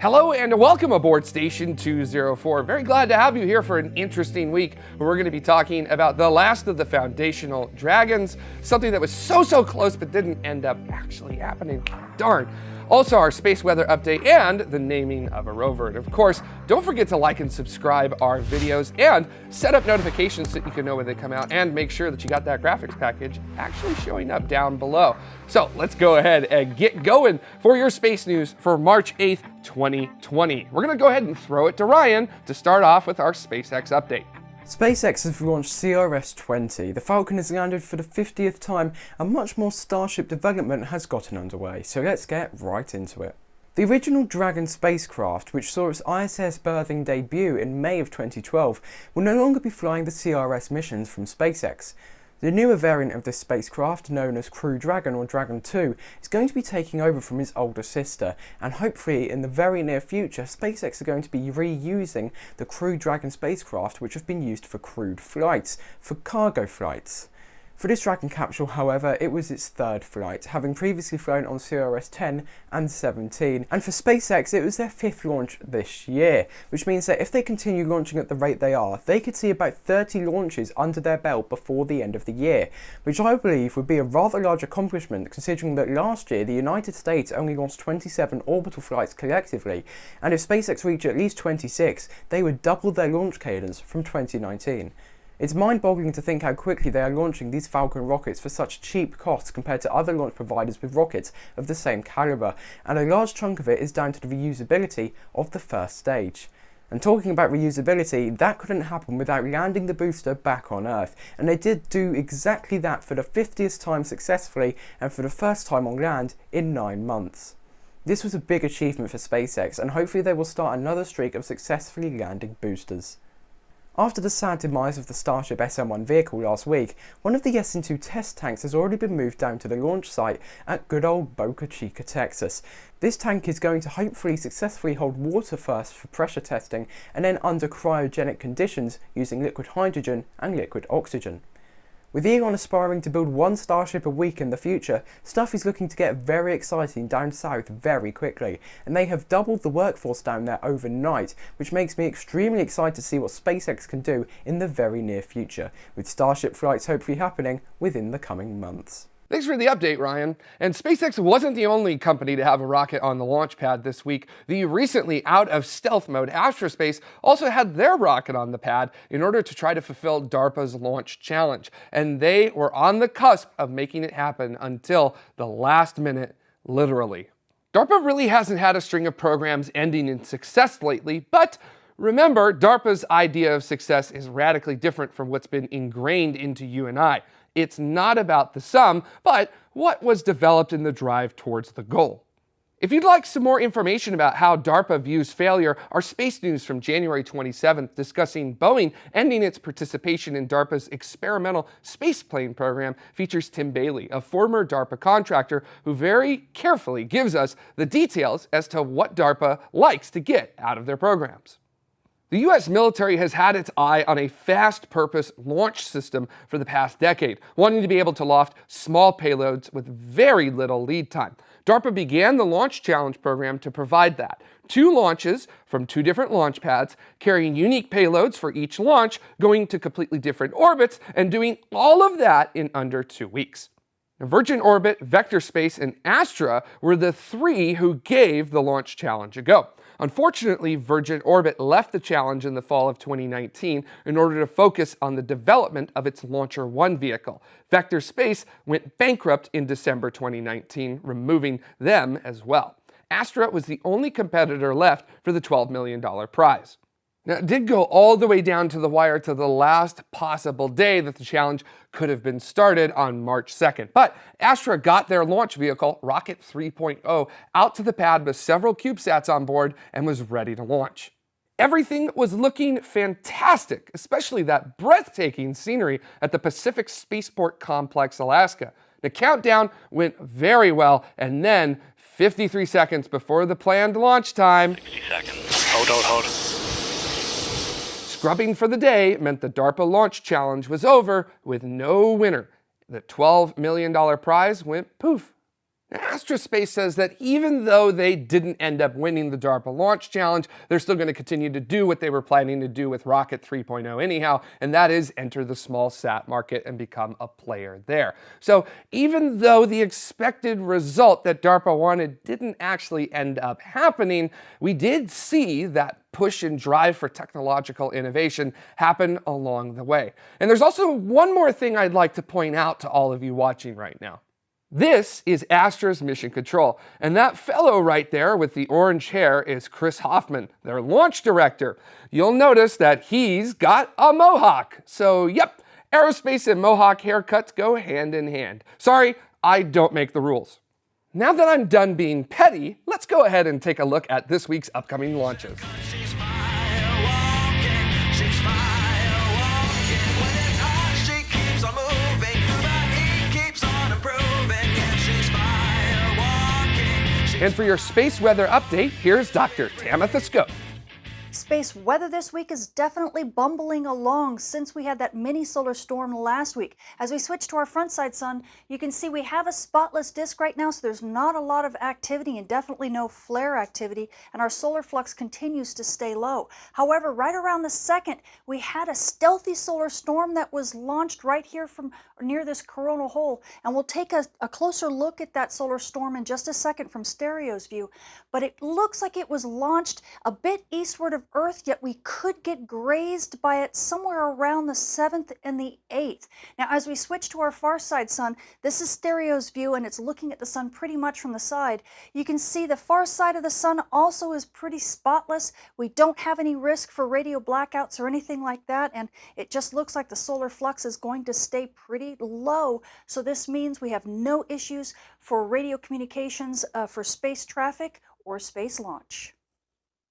Hello and welcome aboard Station 204. Very glad to have you here for an interesting week where we're going to be talking about the last of the foundational dragons, something that was so, so close but didn't end up actually happening. Darn. Also, our space weather update and the naming of a rover. And of course, don't forget to like and subscribe our videos and set up notifications so you can know when they come out and make sure that you got that graphics package actually showing up down below. So let's go ahead and get going for your space news for March 8th, 2020. We're to go ahead and throw it to Ryan to start off with our SpaceX update. SpaceX has launched CRS-20. The Falcon has landed for the 50th time and much more Starship development has gotten underway, so let's get right into it. The original Dragon spacecraft, which saw its ISS berthing debut in May of 2012, will no longer be flying the CRS missions from SpaceX. The newer variant of this spacecraft, known as Crew Dragon or Dragon 2, is going to be taking over from its older sister, and hopefully in the very near future, SpaceX are going to be reusing the Crew Dragon spacecraft which have been used for crewed flights, for cargo flights. For this Dragon capsule, however, it was its third flight, having previously flown on CRS-10 and 17, and for SpaceX it was their fifth launch this year, which means that if they continue launching at the rate they are, they could see about 30 launches under their belt before the end of the year, which I believe would be a rather large accomplishment considering that last year the United States only launched 27 orbital flights collectively, and if SpaceX reach at least 26, they would double their launch cadence from 2019. It's mind-boggling to think how quickly they are launching these Falcon rockets for such cheap costs compared to other launch providers with rockets of the same caliber, and a large chunk of it is down to the reusability of the first stage. And talking about reusability, that couldn't happen without landing the booster back on Earth, and they did do exactly that for the 50th time successfully and for the first time on land in 9 months. This was a big achievement for SpaceX, and hopefully they will start another streak of successfully landing boosters. After the sad demise of the Starship SN1 vehicle last week, one of the SN2 test tanks has already been moved down to the launch site at good old Boca Chica, Texas. This tank is going to hopefully successfully hold water first for pressure testing and then under cryogenic conditions using liquid hydrogen and liquid oxygen. With Elon aspiring to build one Starship a week in the future, stuff is looking to get very exciting down south very quickly, and they have doubled the workforce down there overnight, which makes me extremely excited to see what SpaceX can do in the very near future, with Starship flights hopefully happening within the coming months. Thanks for the update, Ryan. And SpaceX wasn't the only company to have a rocket on the launch pad this week. The recently out of stealth mode Astra Space also had their rocket on the pad in order to try to fulfill DARPA's launch challenge. And they were on the cusp of making it happen until the last minute, literally. DARPA really hasn't had a string of programs ending in success lately, but remember, DARPA's idea of success is radically different from what's been ingrained into you and I. It's not about the sum, but what was developed in the drive towards the goal. If you'd like some more information about how DARPA views failure, our space news from January 27th discussing Boeing ending its participation in DARPA's experimental spaceplane program features Tim Bailey, a former DARPA contractor who very carefully gives us the details as to what DARPA likes to get out of their programs. The US military has had its eye on a fast purpose launch system for the past decade, wanting to be able to loft small payloads with very little lead time. DARPA began the Launch Challenge program to provide that. Two launches from two different launch pads, carrying unique payloads for each launch, going to completely different orbits, and doing all of that in under two weeks. Virgin Orbit, Vector Space, and Astra were the three who gave the launch challenge a go. Unfortunately, Virgin Orbit left the challenge in the fall of 2019 in order to focus on the development of its LauncherOne vehicle. Vector Space went bankrupt in December 2019, removing them as well. Astra was the only competitor left for the $12 million prize. Now, it did go all the way down to the wire to the last possible day that the challenge could have been started on March 2nd. But Astra got their launch vehicle, Rocket 3.0, out to the pad with several CubeSats on board and was ready to launch. Everything was looking fantastic, especially that breathtaking scenery at the Pacific Spaceport Complex, Alaska. The countdown went very well, and then 53 seconds before the planned launch time. 60 seconds. Hold, hold, hold. Scrubbing for the day meant the DARPA launch challenge was over with no winner. The $12 million prize went poof. Astra Space says that even though they didn't end up winning the DARPA Launch Challenge, they're still going to continue to do what they were planning to do with Rocket 3.0 anyhow, and that is enter the small sat market and become a player there. So even though the expected result that DARPA wanted didn't actually end up happening, we did see that push and drive for technological innovation happen along the way. And there's also one more thing I'd like to point out to all of you watching right now. This is Astra's Mission Control, and that fellow right there with the orange hair is Chris Hoffman, their launch director. You'll notice that he's got a mohawk. So yep, aerospace and mohawk haircuts go hand in hand. Sorry, I don't make the rules. Now that I'm done being petty, let's go ahead and take a look at this week's upcoming launches. And for your space weather update, here's Dr. Tamitha Skov. Space weather this week is definitely bumbling along since we had that mini solar storm last week. As we switch to our front side sun, you can see we have a spotless disk right now, so there's not a lot of activity and definitely no flare activity, and our solar flux continues to stay low. However, right around the second, we had a stealthy solar storm that was launched right here from near this coronal hole, and we'll take a, a closer look at that solar storm in just a second from stereo's view, but it looks like it was launched a bit eastward of Earth, yet we could get grazed by it somewhere around the 7th and the 8th. Now, as we switch to our far side sun, this is stereo's view and it's looking at the sun pretty much from the side. You can see the far side of the sun also is pretty spotless. We don't have any risk for radio blackouts or anything like that, and it just looks like the solar flux is going to stay pretty low. So this means we have no issues for radio communications uh, for space traffic or space launch.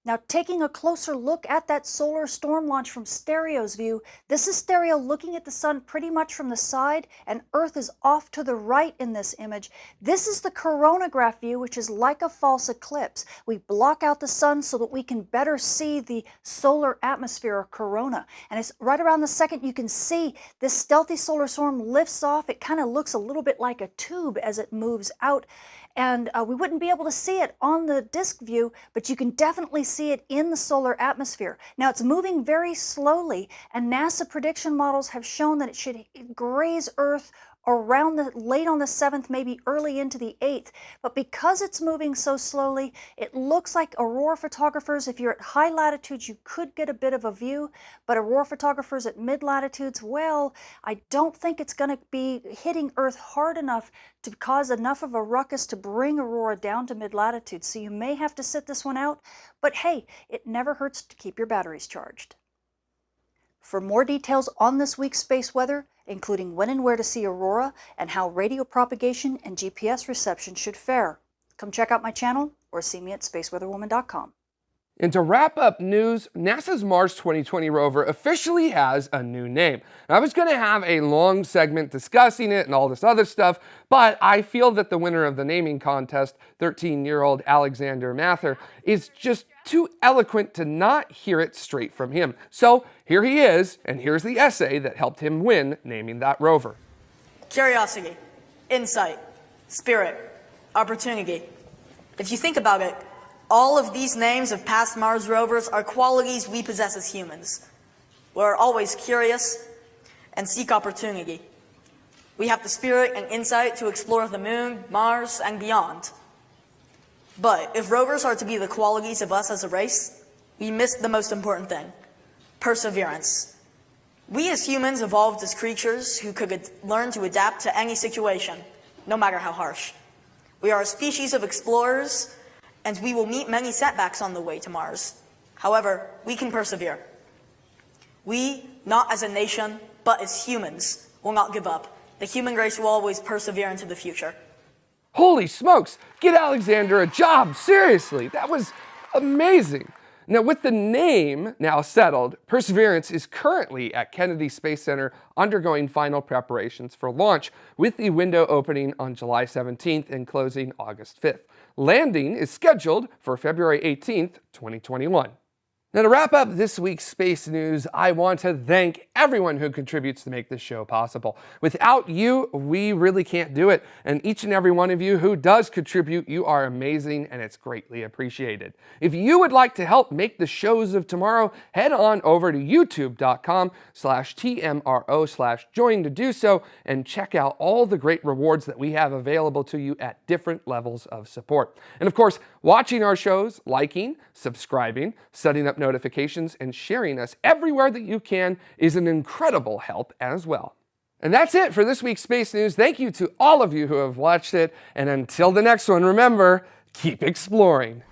Now taking a closer look at that solar storm launch from Stereo's view, this is Stereo looking at the sun pretty much from the side and Earth is off to the right in this image. This is the coronagraph view, which is like a false eclipse. We block out the sun so that we can better see the solar atmosphere or corona. And it's right around the second you can see this stealthy solar storm lifts off. It kind of looks a little bit like a tube as it moves out and uh, we wouldn't be able to see it on the disk view, but you can definitely see it in the solar atmosphere. Now it's moving very slowly, and NASA prediction models have shown that it should graze Earth around the late on the 7th, maybe early into the 8th. But because it's moving so slowly, it looks like aurora photographers, if you're at high latitudes, you could get a bit of a view, but aurora photographers at mid latitudes, well, I don't think it's going to be hitting Earth hard enough to cause enough of a ruckus to bring aurora down to mid latitudes. So you may have to sit this one out, but hey, it never hurts to keep your batteries charged. For more details on this week's space weather, including when and where to see aurora and how radio propagation and GPS reception should fare, come check out my channel or see me at spaceweatherwoman.com. And to wrap up news, NASA's Mars 2020 rover officially has a new name. I was going to have a long segment discussing it and all this other stuff, but I feel that the winner of the naming contest, 13-year-old Alexander Mather, is just too eloquent to not hear it straight from him. So here he is, and here's the essay that helped him win naming that rover. Curiosity, insight, spirit, opportunity. If you think about it, all of these names of past Mars rovers are qualities we possess as humans. We're always curious and seek opportunity. We have the spirit and insight to explore the moon, Mars, and beyond. But if rovers are to be the qualities of us as a race, we miss the most important thing, perseverance. We as humans evolved as creatures who could learn to adapt to any situation, no matter how harsh. We are a species of explorers and we will meet many setbacks on the way to Mars. However, we can persevere. We, not as a nation, but as humans, will not give up. The human race will always persevere into the future. Holy smokes, get Alexander a job, seriously, that was amazing. Now with the name now settled, Perseverance is currently at Kennedy Space Center undergoing final preparations for launch with the window opening on July 17th and closing August 5th. Landing is scheduled for February 18th, 2021. Now, to wrap up this week's space news, I want to thank everyone who contributes to make this show possible. Without you, we really can't do it. And each and every one of you who does contribute, you are amazing and it's greatly appreciated. If you would like to help make the shows of tomorrow, head on over to youtube.com slash TMRO slash join to do so and check out all the great rewards that we have available to you at different levels of support. And of course, watching our shows, liking, subscribing, setting up notifications, and sharing us everywhere that you can is an incredible help as well. And that's it for this week's Space News. Thank you to all of you who have watched it. And until the next one, remember, keep exploring.